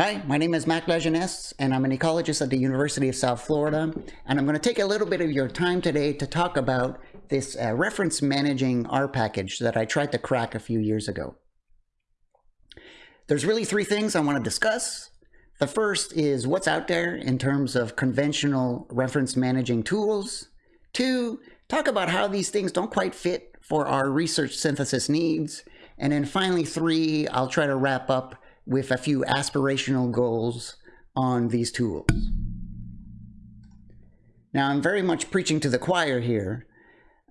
Hi, my name is Marc Lajeunesse, and I'm an ecologist at the University of South Florida. And I'm going to take a little bit of your time today to talk about this uh, reference managing R package that I tried to crack a few years ago. There's really three things I want to discuss. The first is what's out there in terms of conventional reference managing tools. Two, talk about how these things don't quite fit for our research synthesis needs. And then finally, three, I'll try to wrap up with a few aspirational goals on these tools. Now, I'm very much preaching to the choir here,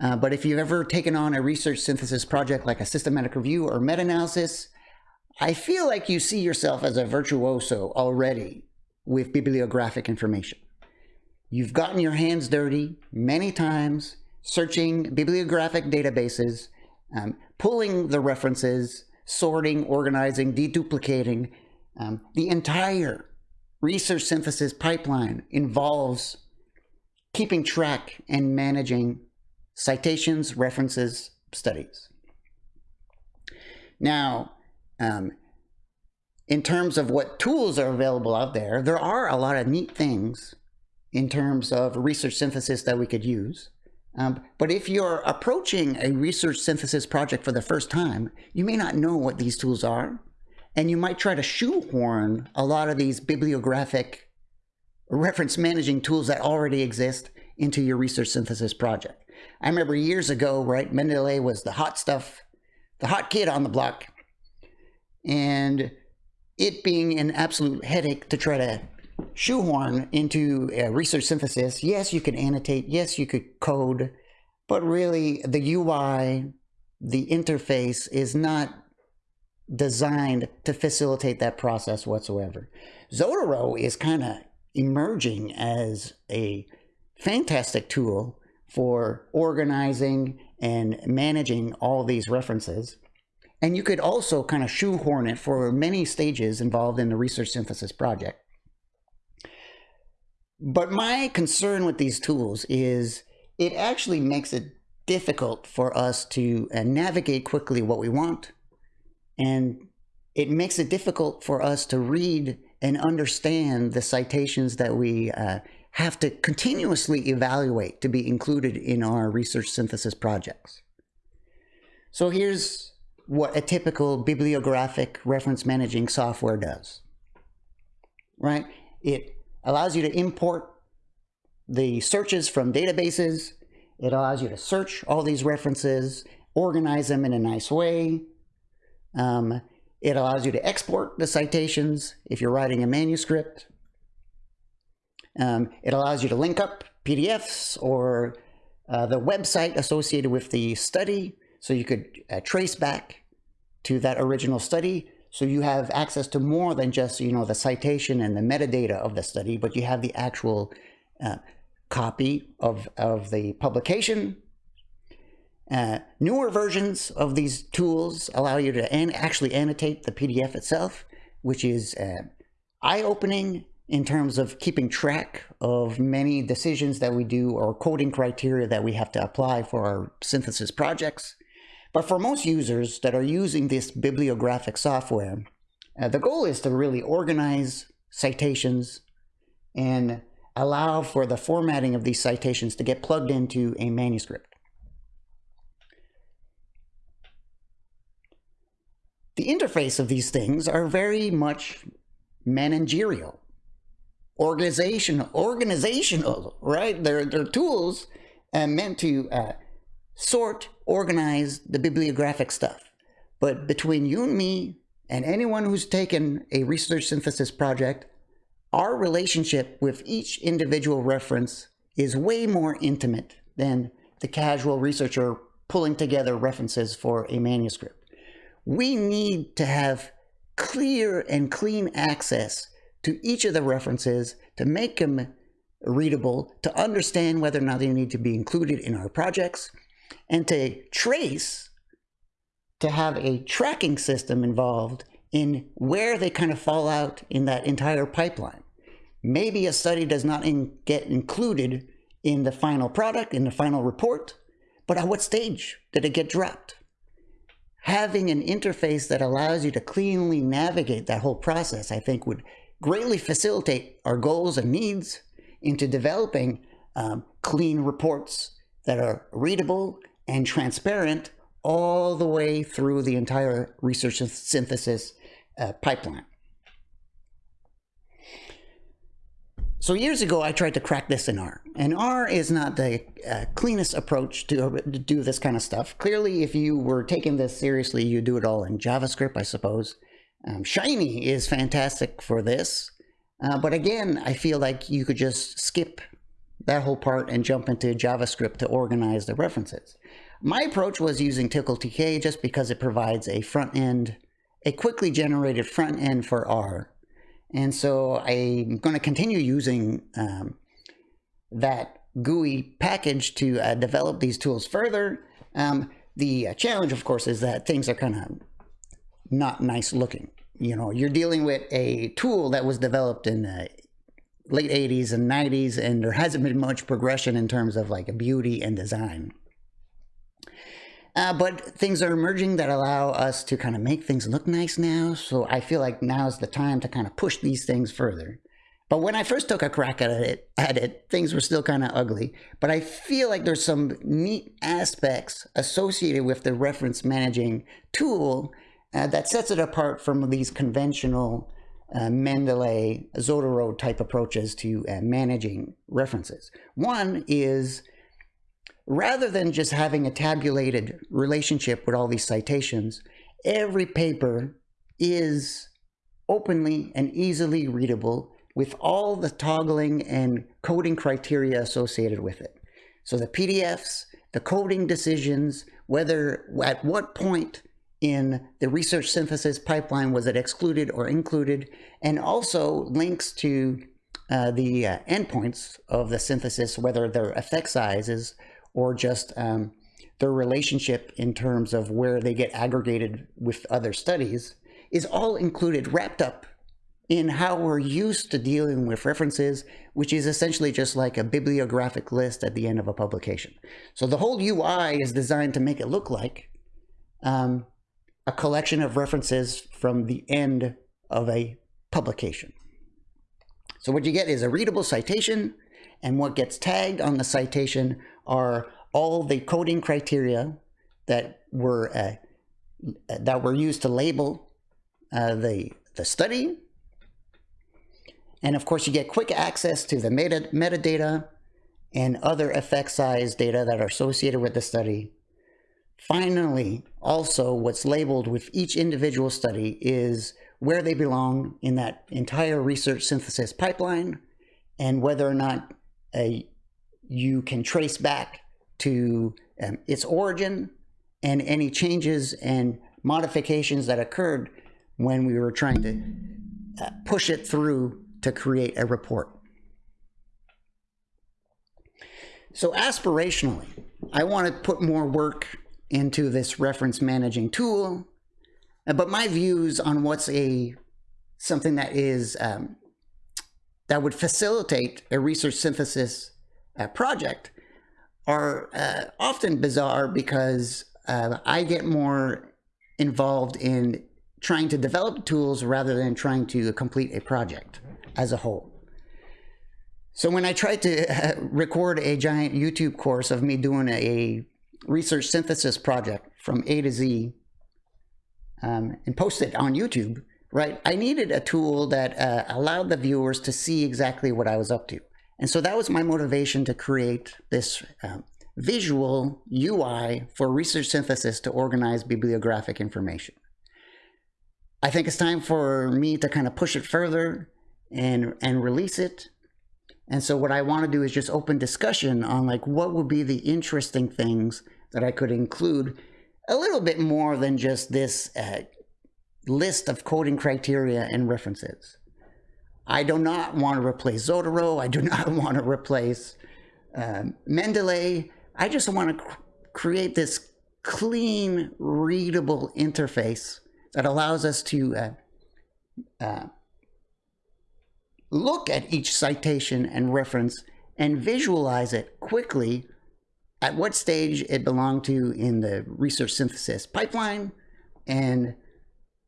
uh, but if you've ever taken on a research synthesis project like a systematic review or meta-analysis, I feel like you see yourself as a virtuoso already with bibliographic information. You've gotten your hands dirty many times searching bibliographic databases, um, pulling the references, sorting, organizing, deduplicating. Um, the entire research synthesis pipeline involves keeping track and managing citations, references, studies. Now, um, in terms of what tools are available out there, there are a lot of neat things in terms of research synthesis that we could use. Um, but if you're approaching a research synthesis project for the first time, you may not know what these tools are, and you might try to shoehorn a lot of these bibliographic reference managing tools that already exist into your research synthesis project. I remember years ago, right, Mendeley was the hot stuff, the hot kid on the block, and it being an absolute headache to try to shoehorn into a research synthesis. Yes, you could annotate. Yes, you could code. But really, the UI, the interface is not designed to facilitate that process whatsoever. Zotero is kind of emerging as a fantastic tool for organizing and managing all these references. And you could also kind of shoehorn it for many stages involved in the research synthesis project. But my concern with these tools is it actually makes it difficult for us to uh, navigate quickly what we want. And it makes it difficult for us to read and understand the citations that we uh, have to continuously evaluate to be included in our research synthesis projects. So here's what a typical bibliographic reference managing software does, right? It allows you to import the searches from databases. It allows you to search all these references, organize them in a nice way. Um, it allows you to export the citations if you're writing a manuscript. Um, it allows you to link up PDFs or uh, the website associated with the study so you could uh, trace back to that original study so you have access to more than just, you know, the citation and the metadata of the study, but you have the actual uh, copy of, of the publication. Uh, newer versions of these tools allow you to an actually annotate the PDF itself, which is uh, eye-opening in terms of keeping track of many decisions that we do or coding criteria that we have to apply for our synthesis projects. But for most users that are using this bibliographic software, uh, the goal is to really organize citations and allow for the formatting of these citations to get plugged into a manuscript. The interface of these things are very much managerial, organizational, organizational, right? They're, they're tools uh, meant to uh, sort, organize the bibliographic stuff. But between you and me and anyone who's taken a research synthesis project, our relationship with each individual reference is way more intimate than the casual researcher pulling together references for a manuscript. We need to have clear and clean access to each of the references to make them readable, to understand whether or not they need to be included in our projects, and to trace, to have a tracking system involved in where they kind of fall out in that entire pipeline. Maybe a study does not in, get included in the final product, in the final report, but at what stage did it get dropped? having an interface that allows you to cleanly navigate that whole process, I think would greatly facilitate our goals and needs into developing um, clean reports that are readable and transparent all the way through the entire research and synthesis uh, pipeline. So years ago, I tried to crack this in R, and R is not the uh, cleanest approach to, uh, to, do this kind of stuff. Clearly, if you were taking this seriously, you'd do it all in JavaScript, I suppose. Um, Shiny is fantastic for this, uh, but again, I feel like you could just skip that whole part and jump into JavaScript to organize the references. My approach was using tcltk just because it provides a front end, a quickly generated front end for R and so I'm going to continue using um, that GUI package to uh, develop these tools further. Um, the uh, challenge, of course, is that things are kind of not nice looking. You know, you're dealing with a tool that was developed in the late 80s and 90s, and there hasn't been much progression in terms of like beauty and design. Uh, but things are emerging that allow us to kind of make things look nice now. So I feel like now is the time to kind of push these things further. But when I first took a crack at it, at it things were still kind of ugly. But I feel like there's some neat aspects associated with the reference managing tool uh, that sets it apart from these conventional uh, Mendeley, Zotero type approaches to uh, managing references. One is rather than just having a tabulated relationship with all these citations, every paper is openly and easily readable with all the toggling and coding criteria associated with it. So the PDFs, the coding decisions, whether at what point in the research synthesis pipeline was it excluded or included, and also links to uh, the uh, endpoints of the synthesis, whether they're effect sizes or just um, their relationship in terms of where they get aggregated with other studies is all included, wrapped up in how we're used to dealing with references, which is essentially just like a bibliographic list at the end of a publication. So the whole UI is designed to make it look like um, a collection of references from the end of a publication. So what you get is a readable citation, and what gets tagged on the citation are all the coding criteria that were uh, that were used to label uh, the the study. And of course, you get quick access to the meta metadata and other effect size data that are associated with the study. Finally, also what's labeled with each individual study is where they belong in that entire research synthesis pipeline and whether or not a you can trace back to um, its origin and any changes and modifications that occurred when we were trying to uh, push it through to create a report. So aspirationally, I want to put more work into this reference managing tool, uh, but my views on what's a something that is um, that would facilitate a research synthesis uh, project are uh, often bizarre because uh, I get more involved in trying to develop tools rather than trying to complete a project as a whole. So when I tried to record a giant YouTube course of me doing a research synthesis project from A to Z um, and post it on YouTube, right, I needed a tool that uh, allowed the viewers to see exactly what I was up to. And so that was my motivation to create this um, visual UI for research synthesis to organize bibliographic information. I think it's time for me to kind of push it further and, and release it. And so what I want to do is just open discussion on like what would be the interesting things that I could include a little bit more than just this uh, list of coding criteria and references. I do not want to replace Zotero. I do not want to replace um, Mendeley. I just want to cr create this clean, readable interface that allows us to uh, uh, look at each citation and reference and visualize it quickly at what stage it belonged to in the research synthesis pipeline, and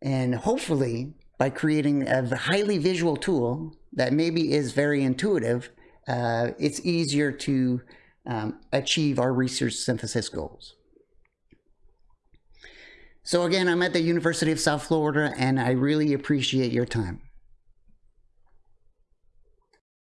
and hopefully by creating a highly visual tool that maybe is very intuitive, uh, it's easier to um, achieve our research synthesis goals. So again, I'm at the University of South Florida and I really appreciate your time.